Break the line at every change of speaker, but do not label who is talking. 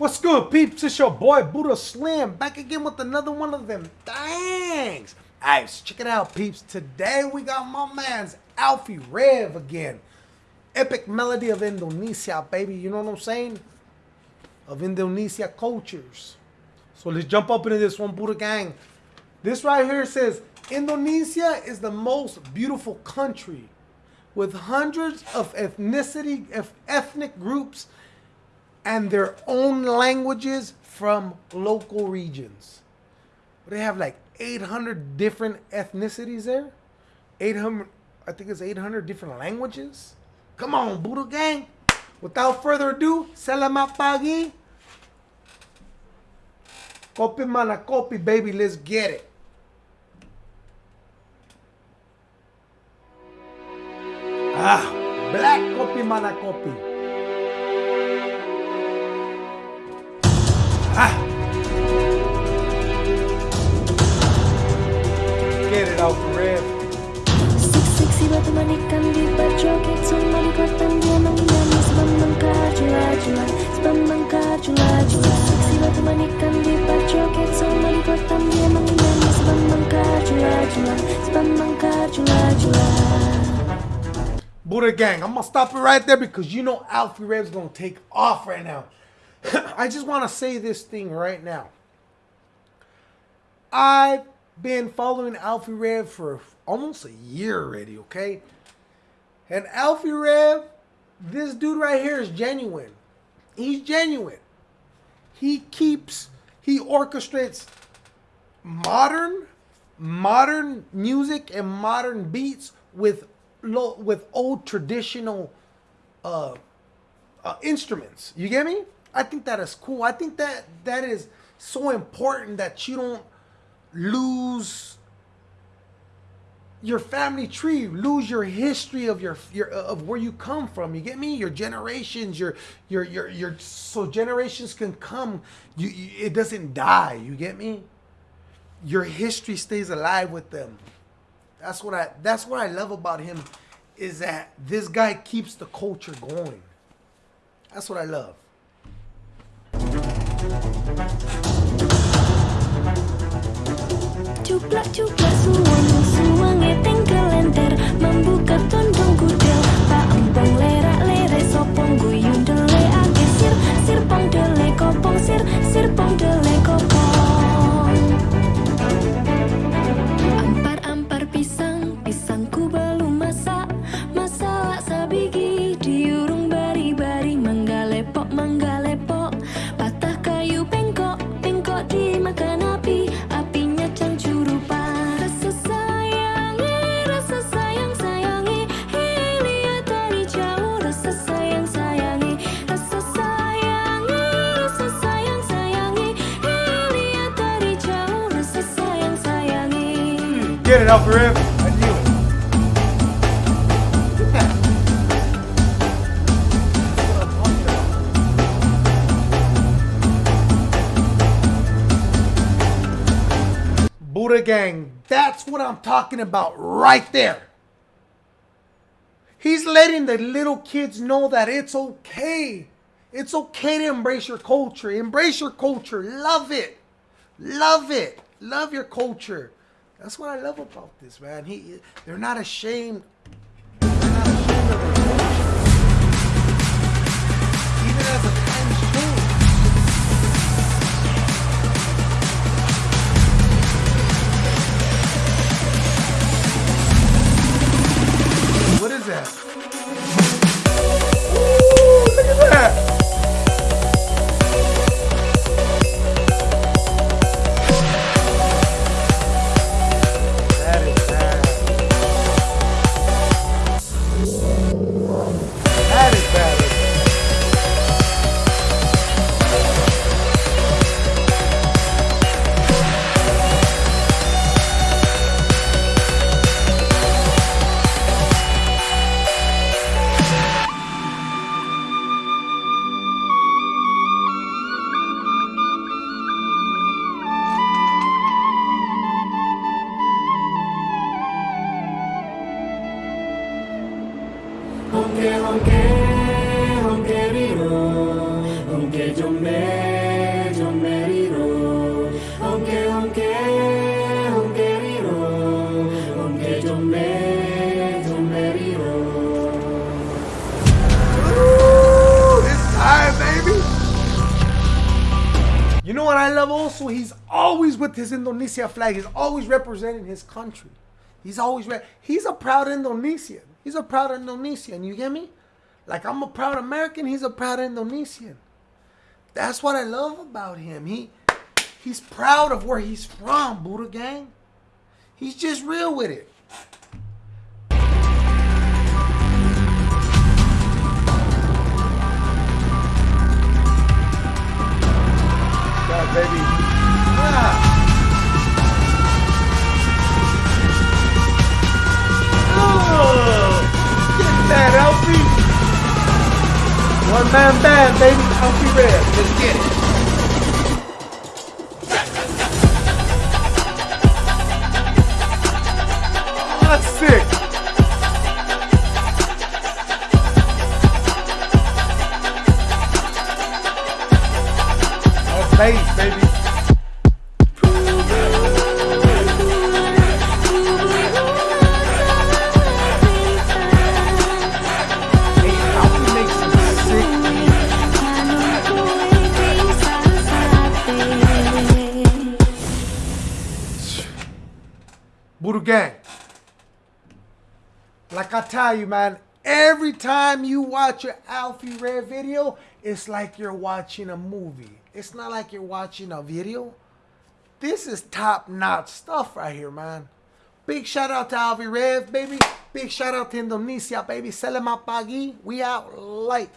What's good, peeps? It's your boy Buddha Slim back again with another one of them thanks. Alright, so check it out, peeps. Today we got my man's Alffy Rev again. Epic melody of Indonesia, baby. You know what I'm saying? Of Indonesia cultures. So let's jump up into this one, Buddha gang. This right here says Indonesia is the most beautiful country with hundreds of ethnicity, ethnic groups and their own languages from local regions. They have like 800 different ethnicities there. 800, I think it's 800 different languages. Come on, Buddha Gang. Without further ado, selamat pagi. Kopi mana kopi, baby. Let's get it. Ah, black kopi mana kopi. Ah. Get it off the rib.
Siksi batu manikan di berjoget Semua di kota dia menyanyi Sebab mengkar jula-jula Sebab mengkar jula-jula Siksi batu manikan di berjoget Semua di kota dia menyanyi Sebab mengkar jula-jula Sebab mengkar jula-jula
Buddha gang, I'm gonna stop it right there because you know Alffy Rev's gonna take off right now. I just want to say this thing right now. I've been following Alffy Rev for almost a year already, okay? And Alffy Rev, this dude right here is genuine. He's genuine. He keeps, he orchestrates modern, modern music and modern beats with with old traditional uh, uh, instruments. You get me? I think that is cool. I think that that is so important that you don't lose your family tree, lose your history of your, your of where you come from. You get me? Your generations, your your your your so generations can come. You, you it doesn't die. You get me? Your history stays alive with them. That's what I that's what I love about him is that this guy keeps the culture going. That's what I love.
Cuplak-cuplak suwang Suwange
Get it, Alffy Rev. Gang, that's what I'm talking about right there. He's letting the little kids know that it's okay. It's okay to embrace your culture. Embrace your culture. Love it. Love it. Love your culture. That's what I love about this, man. He they're not ashamed. It's time, baby! You know what I love also? He's always with his Indonesia flag. He's always representing his country. He's always, re he's a proud Indonesian. He's a proud Indonesian, you get me? Like I'm a proud American, he's a proud Indonesian. That's what I love about him. He he's proud of where he's from, Buddha gang. He's just real with it. Man band, baby. be Red. Let's get it. Buddha Gang. Like I tell you, man, every time you watch an Alffy Rev video, it's like you're watching a movie. It's not like you're watching a video. This is top notch stuff right here, man. Big shout out to Alffy Rev, baby. Big shout out to Indonesia, baby. Selamat pagi. We out light.